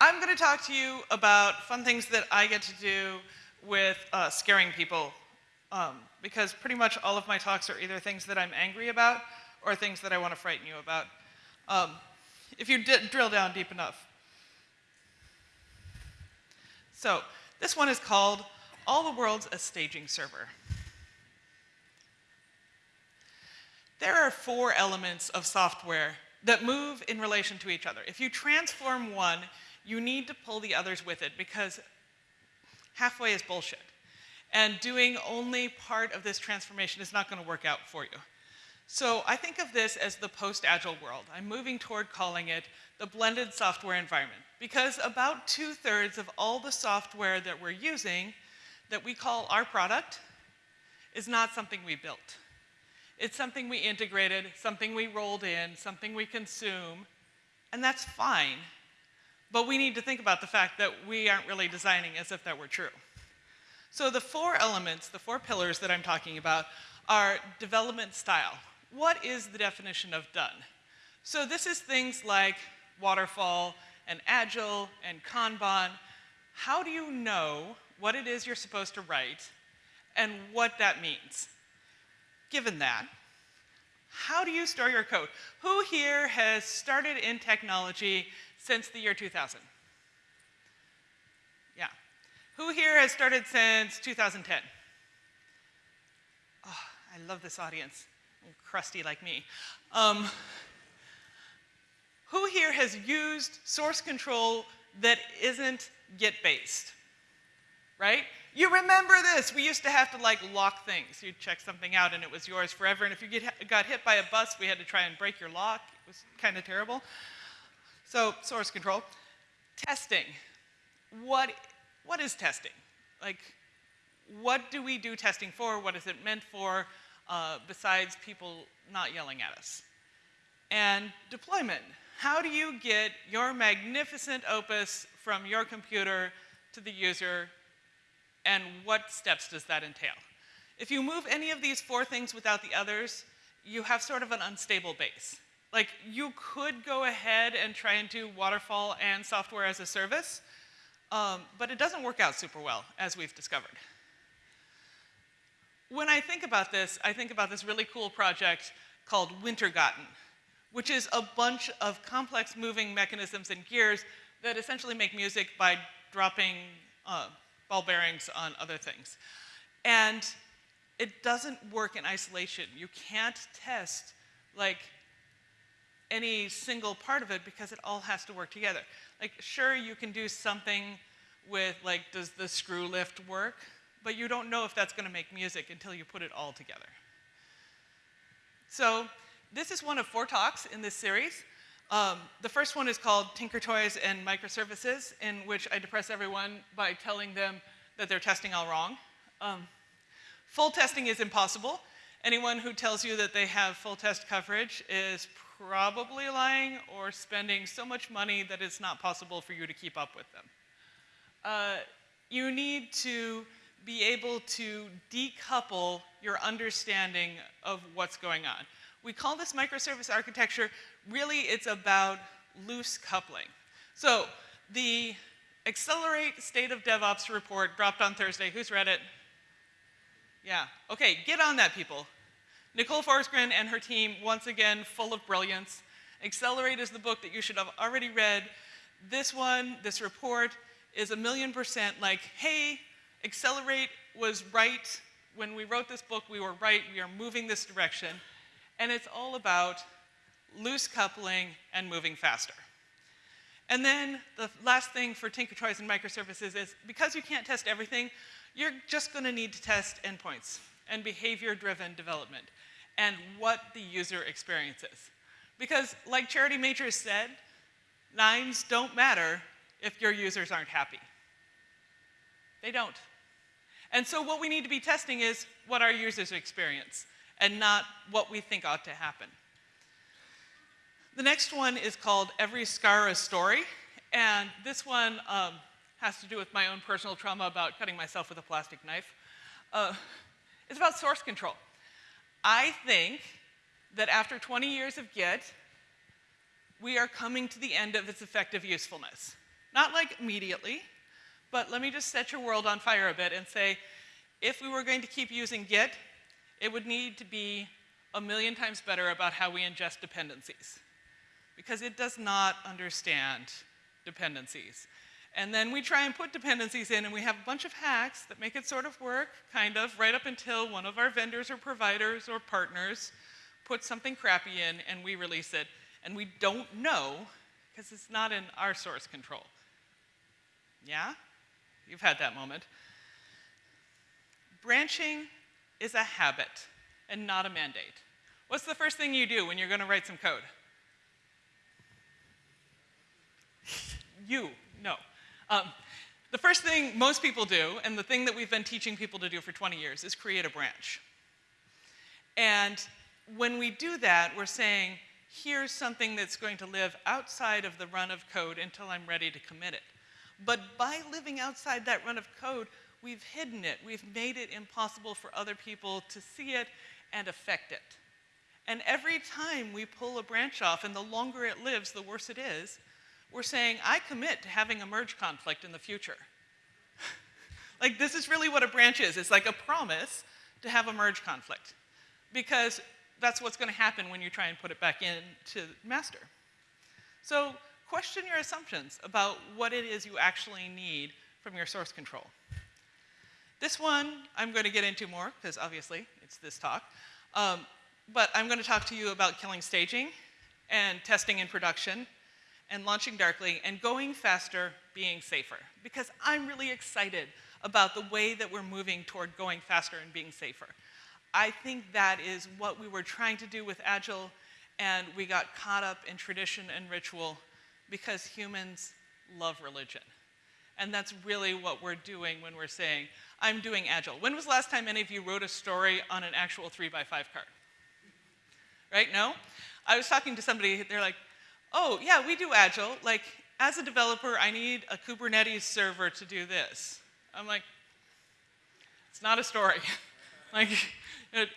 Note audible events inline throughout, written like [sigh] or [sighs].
I'm going to talk to you about fun things that I get to do with uh, scaring people um, because pretty much all of my talks are either things that I'm angry about or things that I want to frighten you about. Um, if you drill down deep enough. So, this one is called All the World's a Staging Server. There are four elements of software that move in relation to each other. If you transform one, you need to pull the others with it because halfway is bullshit. And doing only part of this transformation is not going to work out for you. So I think of this as the post-agile world. I'm moving toward calling it the blended software environment because about two-thirds of all the software that we're using that we call our product is not something we built. It's something we integrated, something we rolled in, something we consume, and that's fine. But we need to think about the fact that we aren't really designing as if that were true. So the four elements, the four pillars that I'm talking about are development style. What is the definition of done? So this is things like waterfall and agile and Kanban. How do you know what it is you're supposed to write and what that means? Given that, how do you store your code? Who here has started in technology since the year 2000? Yeah. Who here has started since 2010? Oh, I love this audience, crusty like me. Um, who here has used source control that isn't Git-based? Right? You remember this. We used to have to like lock things. You'd check something out and it was yours forever. And if you get, got hit by a bus, we had to try and break your lock. It was kind of terrible. So source control. Testing. What, what is testing? Like, what do we do testing for? What is it meant for uh, besides people not yelling at us? And deployment. How do you get your magnificent opus from your computer to the user and what steps does that entail? If you move any of these four things without the others, you have sort of an unstable base. Like, you could go ahead and try and do waterfall and software as a service, um, but it doesn't work out super well, as we've discovered. When I think about this, I think about this really cool project called Wintergatan, which is a bunch of complex moving mechanisms and gears that essentially make music by dropping uh, ball bearings on other things. And it doesn't work in isolation. You can't test like any single part of it because it all has to work together. Like sure you can do something with like does the screw lift work, but you don't know if that's going to make music until you put it all together. So this is one of four talks in this series. Um, the first one is called Tinker Toys and Microservices, in which I depress everyone by telling them that they're testing all wrong. Um, full testing is impossible. Anyone who tells you that they have full test coverage is probably lying or spending so much money that it's not possible for you to keep up with them. Uh, you need to be able to decouple your understanding of what's going on. We call this microservice architecture, really it's about loose coupling. So the Accelerate State of DevOps report dropped on Thursday. Who's read it? Yeah, okay, get on that people. Nicole Forsgren and her team, once again, full of brilliance. Accelerate is the book that you should have already read. This one, this report, is a million percent like, hey, Accelerate was right. When we wrote this book, we were right. We are moving this direction and it's all about loose coupling and moving faster. And then the last thing for Tinker Toys and microservices is because you can't test everything, you're just going to need to test endpoints and behavior-driven development and what the user experiences. Because like Charity Majors said, nines don't matter if your users aren't happy. They don't. And so what we need to be testing is what our users experience and not what we think ought to happen. The next one is called Every Scar a Story, and this one um, has to do with my own personal trauma about cutting myself with a plastic knife. Uh, it's about source control. I think that after 20 years of Git, we are coming to the end of its effective usefulness. Not like immediately, but let me just set your world on fire a bit and say, if we were going to keep using Git, it would need to be a million times better about how we ingest dependencies. Because it does not understand dependencies. And then we try and put dependencies in, and we have a bunch of hacks that make it sort of work, kind of, right up until one of our vendors or providers or partners puts something crappy in and we release it. And we don't know because it's not in our source control. Yeah? You've had that moment. Branching is a habit and not a mandate. What's the first thing you do when you're going to write some code? you, no. Um, the first thing most people do, and the thing that we've been teaching people to do for 20 years, is create a branch. And when we do that, we're saying, here's something that's going to live outside of the run of code until I'm ready to commit it. But by living outside that run of code, we've hidden it. We've made it impossible for other people to see it and affect it. And every time we pull a branch off, and the longer it lives, the worse it is, we're saying, I commit to having a merge conflict in the future. [laughs] like, this is really what a branch is. It's like a promise to have a merge conflict. Because that's what's going to happen when you try and put it back into master. So question your assumptions about what it is you actually need from your source control. This one I'm going to get into more, because obviously it's this talk. Um, but I'm going to talk to you about killing staging and testing in production and launching darkly and going faster, being safer. Because I'm really excited about the way that we're moving toward going faster and being safer. I think that is what we were trying to do with Agile, and we got caught up in tradition and ritual because humans love religion. And that's really what we're doing when we're saying, I'm doing Agile. When was the last time any of you wrote a story on an actual three by five card? Right, no? I was talking to somebody, they're like, oh, yeah, we do Agile. Like, as a developer, I need a Kubernetes server to do this. I'm like, it's not a story. [laughs] like,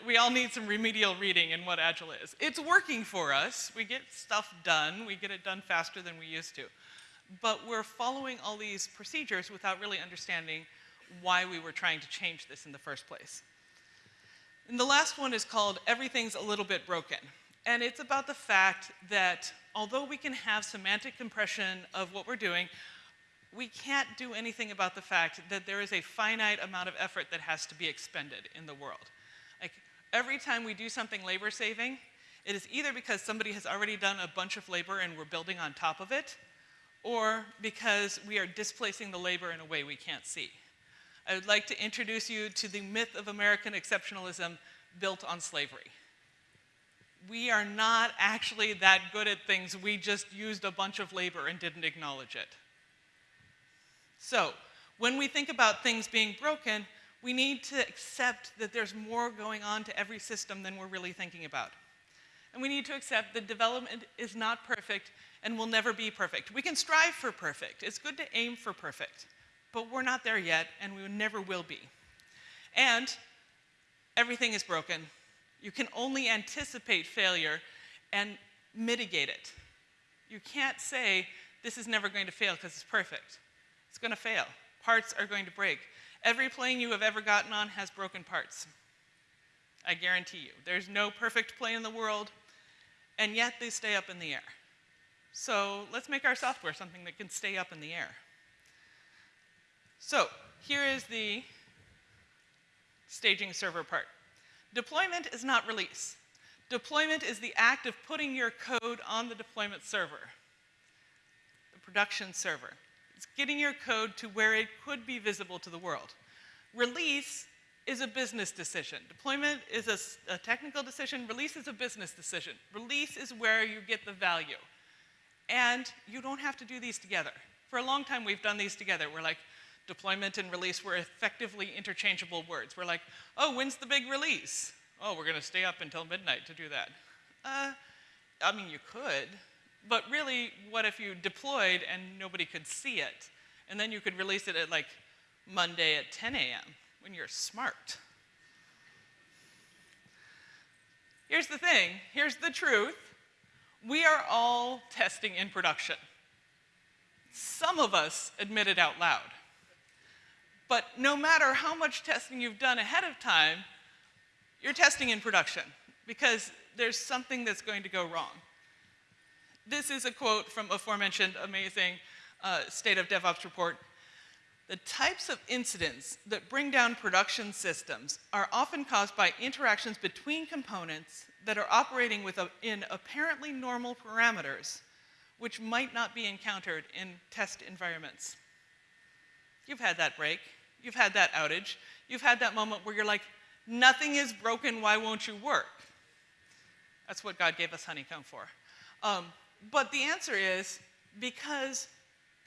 we all need some remedial reading in what Agile is. It's working for us. We get stuff done. We get it done faster than we used to. But we're following all these procedures without really understanding why we were trying to change this in the first place. And the last one is called Everything's a Little Bit Broken. And it's about the fact that although we can have semantic compression of what we're doing, we can't do anything about the fact that there is a finite amount of effort that has to be expended in the world. Like every time we do something labor saving, it is either because somebody has already done a bunch of labor and we're building on top of it, or because we are displacing the labor in a way we can't see. I would like to introduce you to the myth of American exceptionalism built on slavery. We are not actually that good at things, we just used a bunch of labor and didn't acknowledge it. So, when we think about things being broken, we need to accept that there's more going on to every system than we're really thinking about. And we need to accept that development is not perfect and will never be perfect. We can strive for perfect. It's good to aim for perfect. But we're not there yet, and we never will be. And everything is broken. You can only anticipate failure and mitigate it. You can't say, this is never going to fail because it's perfect. It's going to fail. Parts are going to break. Every plane you have ever gotten on has broken parts. I guarantee you. There's no perfect plane in the world, and yet they stay up in the air. So let's make our software something that can stay up in the air. So here is the staging server part. Deployment is not release. Deployment is the act of putting your code on the deployment server, the production server. It's getting your code to where it could be visible to the world. Release is a business decision. Deployment is a, a, technical decision. Release is a business decision. Release is where you get the value. And you don't have to do these together. For a long time, we've done these together. We're like, deployment and release were effectively interchangeable words. We're like, oh, when's the big release? Oh, we're going to stay up until midnight to do that. Uh, I mean, you could, but really, what if you deployed and nobody could see it? And then you could release it at like Monday at 10 a.m. when you're smart. Here's the thing, here's the truth. We are all testing in production. Some of us admit it out loud. But no matter how much testing you've done ahead of time, you're testing in production because there's something that's going to go wrong. This is a quote from aforementioned amazing uh, State of DevOps report. The types of incidents that bring down production systems are often caused by interactions between components that are operating within apparently normal parameters, which might not be encountered in test environments. You've had that break. You've had that outage. You've had that moment where you're like, nothing is broken, why won't you work? That's what God gave us honeycomb for. Um, but the answer is because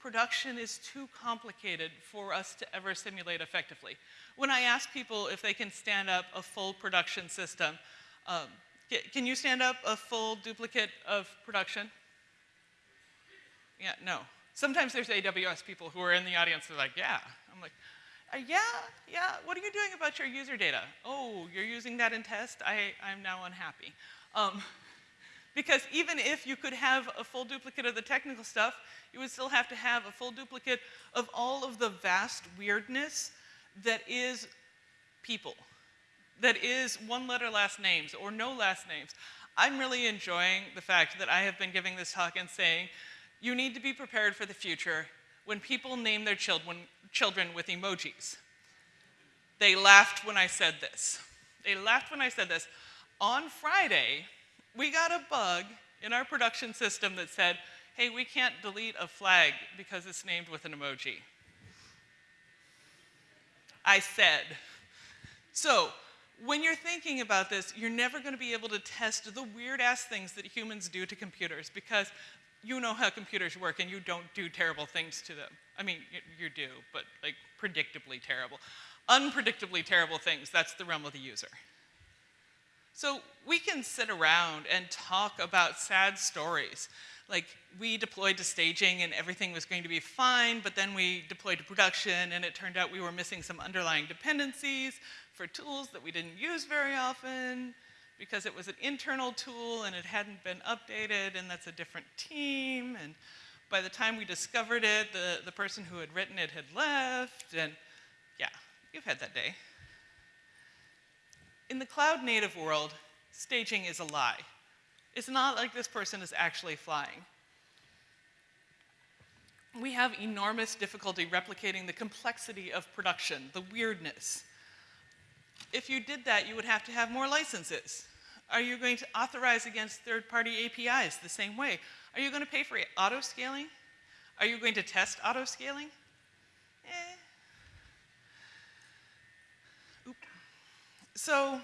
production is too complicated for us to ever simulate effectively. When I ask people if they can stand up a full production system, um, can you stand up a full duplicate of production? Yeah, no. Sometimes there's AWS people who are in the audience, they're like, yeah. I'm like, uh, yeah, yeah, what are you doing about your user data? Oh, you're using that in test? I, I'm now unhappy. Um, [laughs] because even if you could have a full duplicate of the technical stuff, you would still have to have a full duplicate of all of the vast weirdness that is people, that is one letter last names or no last names. I'm really enjoying the fact that I have been giving this talk and saying, you need to be prepared for the future when people name their children, children with emojis. They laughed when I said this. They laughed when I said this. On Friday, we got a bug in our production system that said, hey, we can't delete a flag because it's named with an emoji. I said. So, when you're thinking about this, you're never going to be able to test the weird ass things that humans do to computers because you know how computers work and you don't do terrible things to them. I mean, you, you do, but like predictably terrible. Unpredictably terrible things, that's the realm of the user. So we can sit around and talk about sad stories. Like we deployed to staging and everything was going to be fine, but then we deployed to production and it turned out we were missing some underlying dependencies for tools that we didn't use very often because it was an internal tool and it hadn't been updated and that's a different team. And by the time we discovered it, the, the person who had written it had left and yeah, you've had that day. In the cloud native world, staging is a lie. It's not like this person is actually flying. We have enormous difficulty replicating the complexity of production, the weirdness. If you did that, you would have to have more licenses. Are you going to authorize against third-party APIs the same way? Are you going to pay for auto-scaling? Are you going to test auto-scaling? Eh, So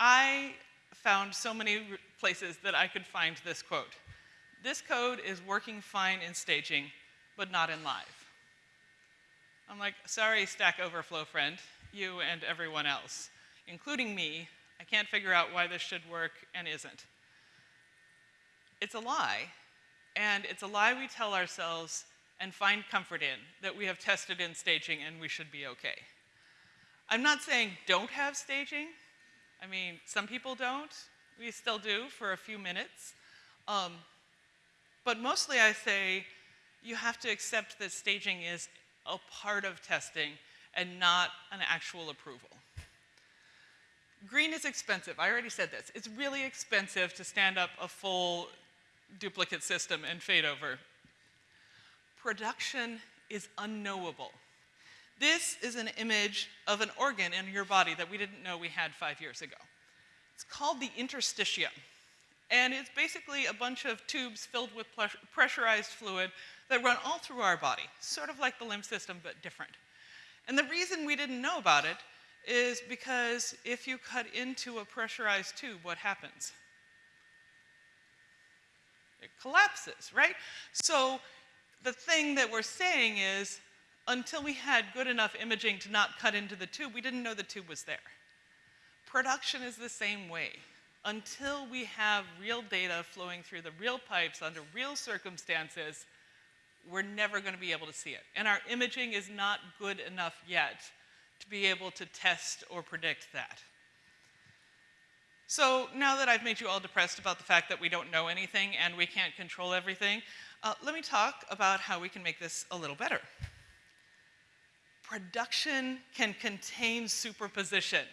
I found so many places that I could find this quote. This code is working fine in staging, but not in live. I'm like, sorry, Stack Overflow friend, you and everyone else, including me, I can't figure out why this should work and isn't. It's a lie, and it's a lie we tell ourselves and find comfort in that we have tested in staging and we should be okay. I'm not saying don't have staging. I mean, some people don't. We still do for a few minutes. Um, but mostly I say you have to accept that staging is a part of testing and not an actual approval. Green is expensive. I already said this. It's really expensive to stand up a full duplicate system and fade over. Production is unknowable. This is an image of an organ in your body that we didn't know we had five years ago. It's called the interstitium. And it's basically a bunch of tubes filled with pressurized fluid that run all through our body, sort of like the lymph system, but different. And the reason we didn't know about it is because if you cut into a pressurized tube, what happens? It collapses, right? So the thing that we're saying is until we had good enough imaging to not cut into the tube, we didn't know the tube was there. Production is the same way. Until we have real data flowing through the real pipes under real circumstances, we're never going to be able to see it. And our imaging is not good enough yet to be able to test or predict that. So now that I've made you all depressed about the fact that we don't know anything and we can't control everything, Uh, let me talk about how we can make this a little better. Production can contain superposition.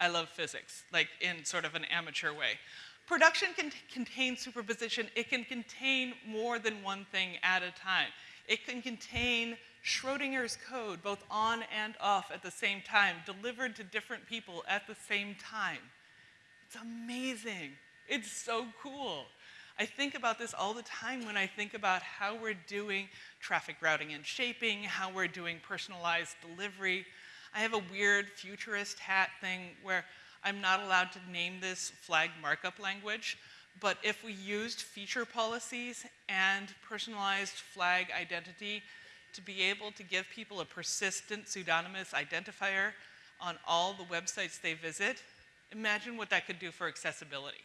I love physics, like in sort of an amateur way. Production can contain superposition. It can contain more than one thing at a time. It can contain Schrodinger's code, both on and off at the same time, delivered to different people at the same time. It's amazing. It's so cool. I think about this all the time when I think about how we're doing traffic routing and shaping, how we're doing personalized delivery. I have a weird futurist hat thing where I'm not allowed to name this flag markup language, but if we used feature policies and personalized flag identity to be able to give people a persistent pseudonymous identifier on all the websites they visit, imagine what that could do for accessibility.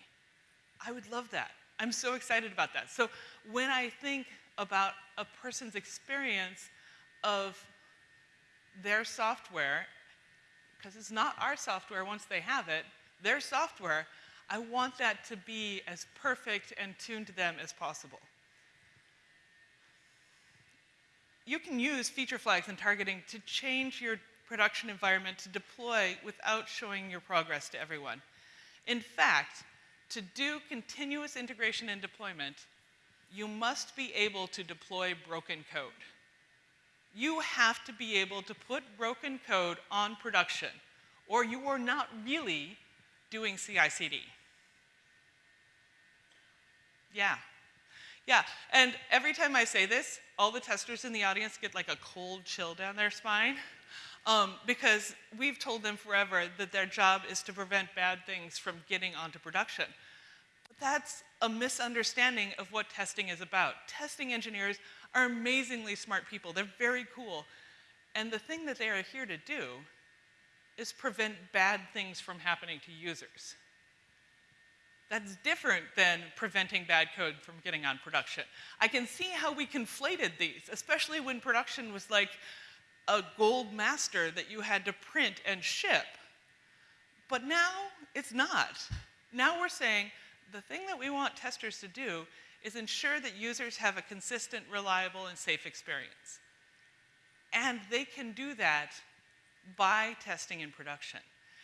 I would love that. I'm so excited about that. So when I think about a person's experience of their software, because it's not our software once they have it, their software, I want that to be as perfect and tuned to them as possible. You can use feature flags and targeting to change your production environment to deploy without showing your progress to everyone. In fact, to do continuous integration and deployment, you must be able to deploy broken code. You have to be able to put broken code on production, or you are not really doing CI/CD. Yeah. Yeah, and every time I say this, all the testers in the audience get like a cold chill down their spine um, because we've told them forever that their job is to prevent bad things from getting onto production. But that's a misunderstanding of what testing is about. Testing engineers are amazingly smart people. They're very cool. And the thing that they are here to do is prevent bad things from happening to users. That's different than preventing bad code from getting on production. I can see how we conflated these, especially when production was like a gold master that you had to print and ship. But now it's not. Now we're saying the thing that we want testers to do is ensure that users have a consistent, reliable, and safe experience. And they can do that by testing in production.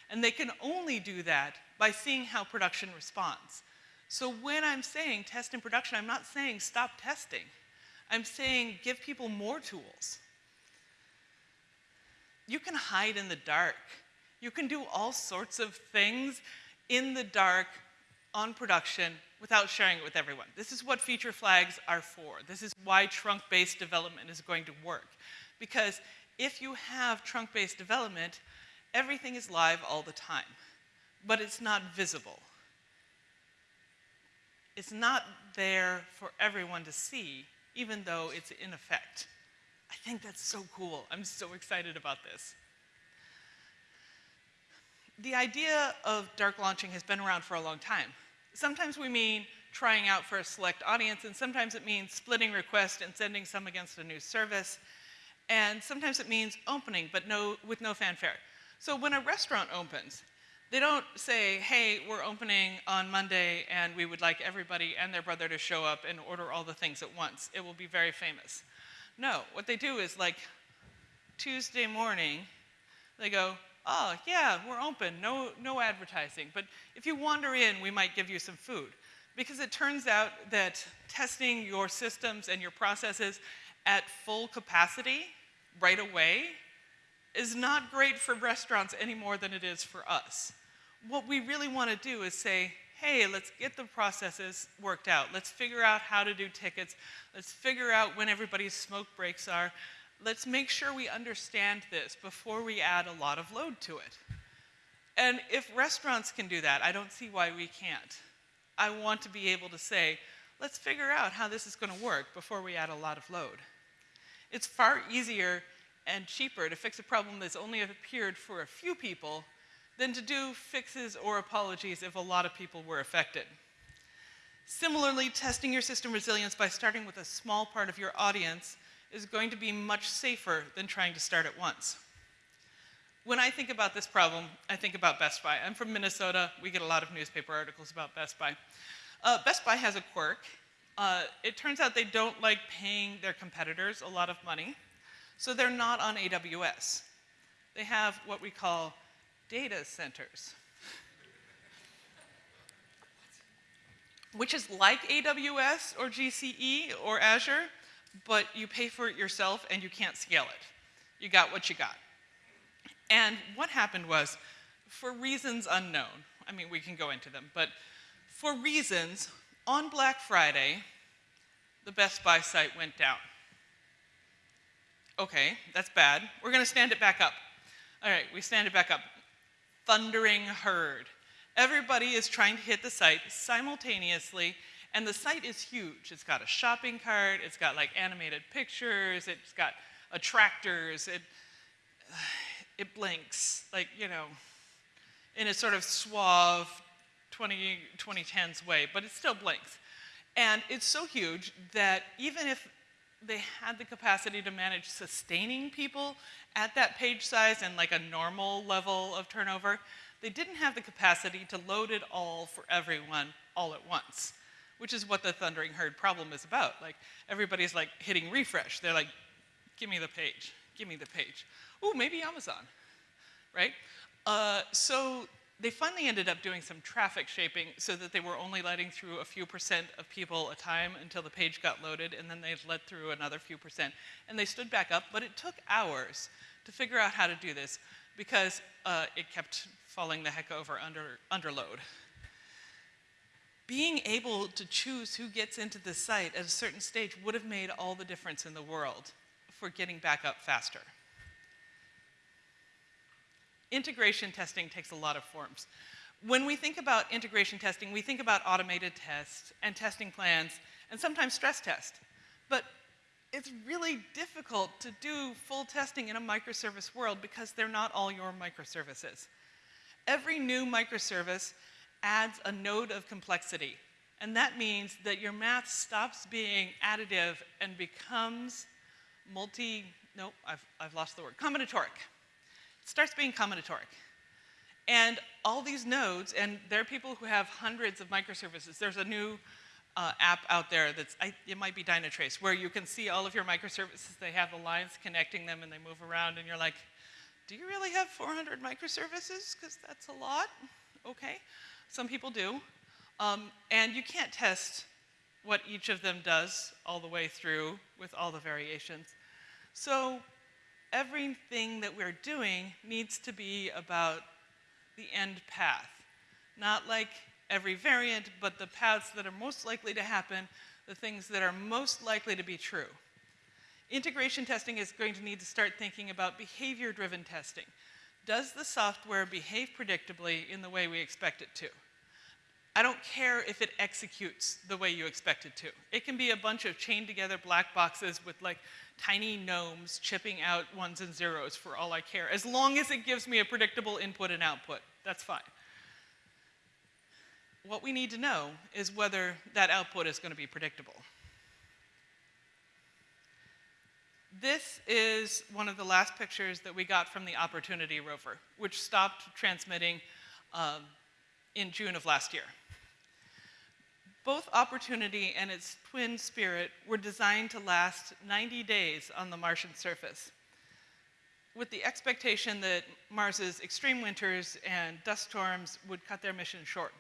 And they can only do that by seeing how production responds. So when I'm saying test in production, I'm not saying stop testing. I'm saying give people more tools. You can hide in the dark. You can do all sorts of things in the dark on production without sharing it with everyone. This is what feature flags are for. This is why trunk-based development is going to work. Because if you have trunk-based development, everything is live all the time, but it's not visible. It's not there for everyone to see, even though it's in effect. I think that's so cool. I'm so excited about this. The idea of dark launching has been around for a long time. Sometimes we mean trying out for a select audience, and sometimes it means splitting requests and sending some against a new service. And sometimes it means opening, but no, with no fanfare. So when a restaurant opens, they don't say, hey, we're opening on Monday and we would like everybody and their brother to show up and order all the things at once. It will be very famous. No, what they do is like Tuesday morning, they go, oh, yeah, we're open, no, no advertising. But if you wander in, we might give you some food. Because it turns out that testing your systems and your processes at full capacity right away is not great for restaurants any more than it is for us. What we really want to do is say, hey, let's get the processes worked out. Let's figure out how to do tickets. Let's figure out when everybody's smoke breaks are. Let's make sure we understand this before we add a lot of load to it. And if restaurants can do that, I don't see why we can't. I want to be able to say, let's figure out how this is going to work before we add a lot of load. It's far easier and cheaper to fix a problem that's only appeared for a few people than to do fixes or apologies if a lot of people were affected. Similarly, testing your system resilience by starting with a small part of your audience is going to be much safer than trying to start at once. When I think about this problem, I think about Best Buy. I'm from Minnesota. We get a lot of newspaper articles about Best Buy. Uh, Best Buy has a quirk Uh, it turns out they don't like paying their competitors a lot of money, so they're not on AWS. They have what we call data centers, which is like AWS or GCE or Azure, but you pay for it yourself and you can't scale it. You got what you got. And what happened was, for reasons unknown, I mean, we can go into them, but for reasons, on Black Friday, the Best Buy site went down. Okay, that's bad. We're going to stand it back up. All right, we stand it back up. Thundering herd. Everybody is trying to hit the site simultaneously, and the site is huge. It's got a shopping cart, it's got like animated pictures, it's got attractors, it, [sighs] it blinks, like, you know, in a sort of suave 20, 2010s way, but it still blinks. And it's so huge that even if they had the capacity to manage sustaining people at that page size and like a normal level of turnover, they didn't have the capacity to load it all for everyone all at once, which is what the Thundering Herd problem is about. Like, everybody's like hitting refresh. They're like, give me the page, give me the page. Ooh, maybe Amazon, right? Uh, so they finally ended up doing some traffic shaping so that they were only letting through a few percent of people a time until the page got loaded, and then they let through another few percent. And they stood back up, but it took hours to figure out how to do this because uh, it kept falling the heck over under, under load. Being able to choose who gets into the site at a certain stage would have made all the difference in the world for getting back up faster. Integration testing takes a lot of forms. When we think about integration testing, we think about automated tests and testing plans and sometimes stress tests. But it's really difficult to do full testing in a microservice world because they're not all your microservices. Every new microservice adds a node of complexity. And that means that your math stops being additive and becomes multi, no, I've, I've lost the word, combinatoric It starts being combinatoric. And all these nodes, and there are people who have hundreds of microservices. There's a new uh, app out there that's, I, it might be Dynatrace, where you can see all of your microservices. They have the lines connecting them and they move around and you're like, do you really have 400 microservices? Because that's a lot. Okay. Some people do. Um, and you can't test what each of them does all the way through with all the variations. So everything that we're doing needs to be about the end path. Not like every variant, but the paths that are most likely to happen, the things that are most likely to be true. Integration testing is going to need to start thinking about behavior-driven testing. Does the software behave predictably in the way we expect it to? I don't care if it executes the way you expect it to. It can be a bunch of chained together black boxes with like tiny gnomes chipping out ones and zeros for all I care. As long as it gives me a predictable input and output, that's fine. What we need to know is whether that output is going to be predictable. This is one of the last pictures that we got from the Opportunity rover, which stopped transmitting um, in June of last year. Both Opportunity and its twin Spirit were designed to last 90 days on the Martian surface, with the expectation that Mars's extreme winters and dust storms would cut their mission short.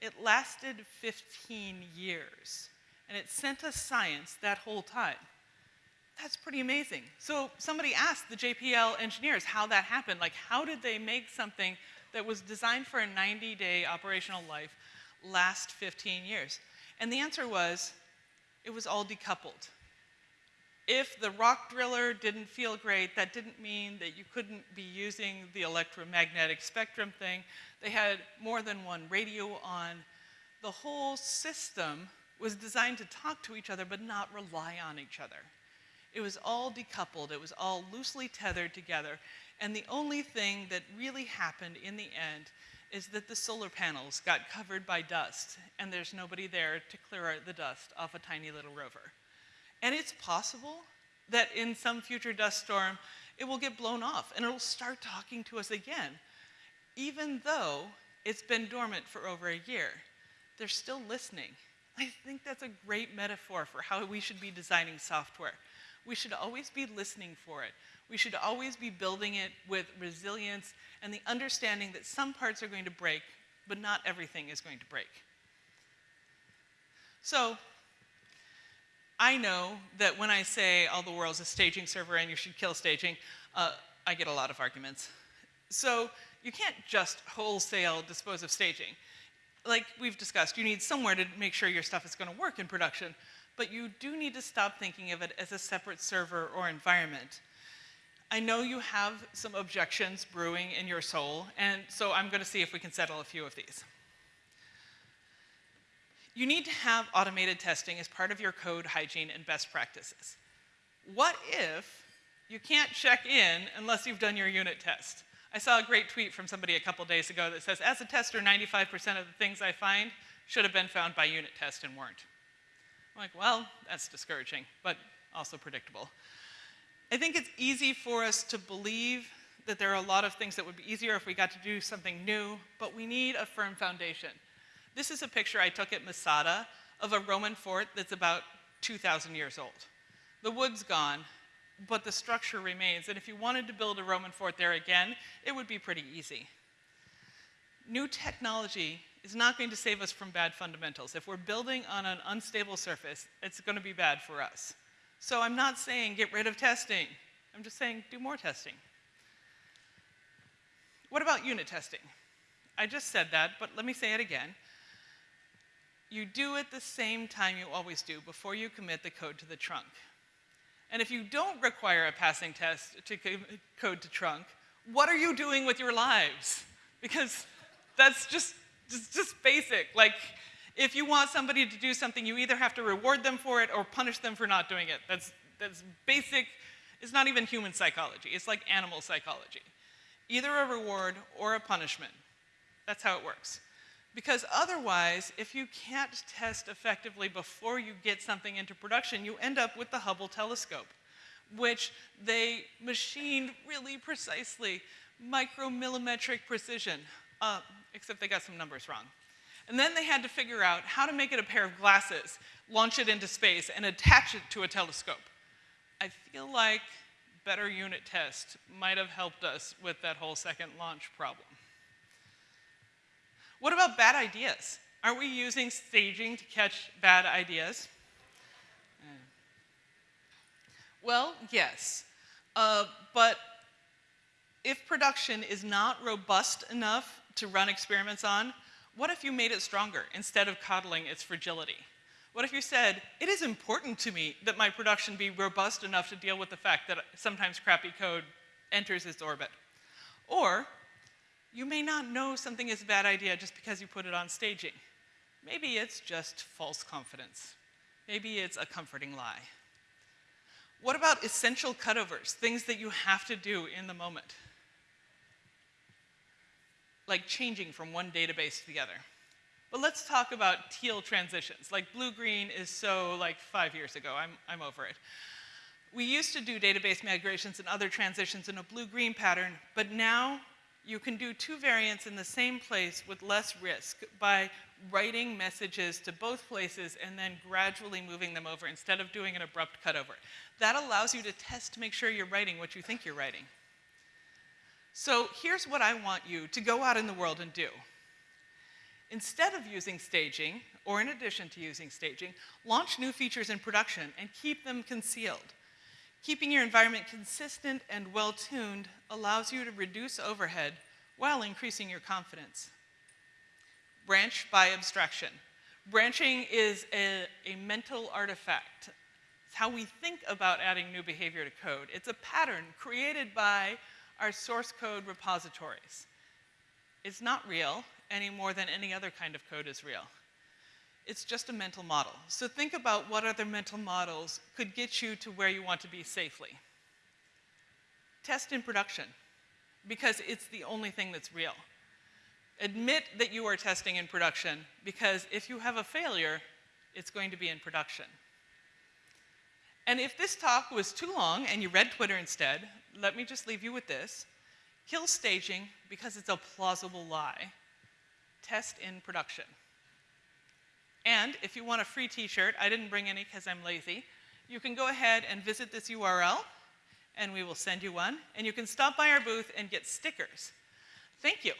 It lasted 15 years, and it sent us science that whole time. That's pretty amazing. So somebody asked the JPL engineers how that happened. Like, how did they make something that was designed for a 90-day operational life last 15 years? And the answer was, it was all decoupled. If the rock driller didn't feel great, that didn't mean that you couldn't be using the electromagnetic spectrum thing. They had more than one radio on. The whole system was designed to talk to each other but not rely on each other. It was all decoupled, it was all loosely tethered together. And the only thing that really happened in the end is that the solar panels got covered by dust and there's nobody there to clear the dust off a tiny little rover. And it's possible that in some future dust storm, it will get blown off and it'll start talking to us again. Even though it's been dormant for over a year, they're still listening I think that's a great metaphor for how we should be designing software. We should always be listening for it. We should always be building it with resilience and the understanding that some parts are going to break, but not everything is going to break. So, I know that when I say all the world's a staging server and you should kill staging, uh, I get a lot of arguments. So you can't just wholesale dispose of staging. Like we've discussed, you need somewhere to make sure your stuff is going to work in production, but you do need to stop thinking of it as a separate server or environment. I know you have some objections brewing in your soul, and so I'm going to see if we can settle a few of these. You need to have automated testing as part of your code hygiene and best practices. What if you can't check in unless you've done your unit test? I saw a great tweet from somebody a couple days ago that says, as a tester, 95% of the things I find should have been found by unit test and weren't. I'm like, well, that's discouraging, but also predictable. I think it's easy for us to believe that there are a lot of things that would be easier if we got to do something new, but we need a firm foundation. This is a picture I took at Masada of a Roman fort that's about 2,000 years old. The wood's gone, but the structure remains, and if you wanted to build a Roman fort there again, it would be pretty easy. New technology is not going to save us from bad fundamentals. If we're building on an unstable surface, it's going to be bad for us. So I'm not saying get rid of testing. I'm just saying do more testing. What about unit testing? I just said that, but let me say it again. You do it the same time you always do, before you commit the code to the trunk. And if you don't require a passing test to code to trunk, what are you doing with your lives? Because that's just, just, just basic. Like, if you want somebody to do something, you either have to reward them for it or punish them for not doing it. That's, that's basic, it's not even human psychology, it's like animal psychology. Either a reward or a punishment. That's how it works. Because otherwise, if you can't test effectively before you get something into production, you end up with the Hubble telescope, which they machined really precisely, micromillimetric precision, uh, except they got some numbers wrong. And then they had to figure out how to make it a pair of glasses, launch it into space, and attach it to a telescope. I feel like better unit test might have helped us with that whole second launch problem. What about bad ideas? Aren't we using staging to catch bad ideas? Well, yes. Uh, but if production is not robust enough to run experiments on, what if you made it stronger instead of coddling its fragility? What if you said, it is important to me that my production be robust enough to deal with the fact that sometimes crappy code enters its orbit? Or, you may not know something is a bad idea just because you put it on staging. Maybe it's just false confidence. Maybe it's a comforting lie. What about essential cutovers, things that you have to do in the moment? Like changing from one database to the other. But let's talk about teal transitions. Like blue-green is so like five years ago, I'm, I'm over it. We used to do database migrations and other transitions in a blue-green pattern, but now you can do two variants in the same place with less risk by writing messages to both places and then gradually moving them over instead of doing an abrupt cutover. That allows you to test to make sure you're writing what you think you're writing. So here's what I want you to go out in the world and do. Instead of using staging, or in addition to using staging, launch new features in production and keep them concealed. Keeping your environment consistent and well-tuned allows you to reduce overhead while increasing your confidence. Branch by abstraction. Branching is a, a mental artifact. It's how we think about adding new behavior to code. It's a pattern created by our source code repositories. It's not real any more than any other kind of code is real it's just a mental model. So think about what other mental models could get you to where you want to be safely. Test in production, because it's the only thing that's real. Admit that you are testing in production, because if you have a failure, it's going to be in production. And if this talk was too long and you read Twitter instead, let me just leave you with this. Kill staging because it's a plausible lie. Test in production. And if you want a free t-shirt, I didn't bring any because I'm lazy, you can go ahead and visit this URL and we will send you one. And you can stop by our booth and get stickers. Thank you.